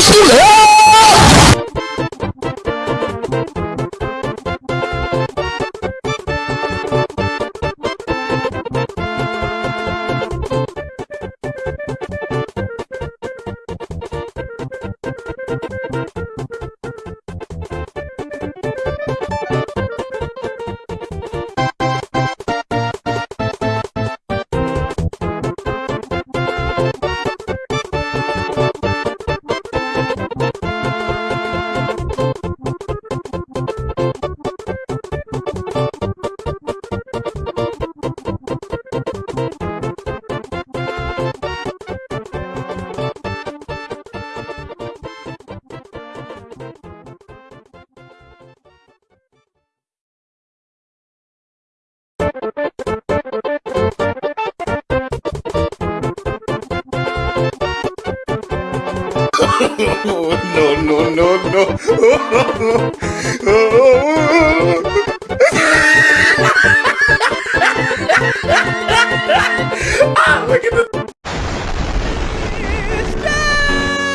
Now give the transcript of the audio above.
school, eh? no, no, no, no. ah, look at the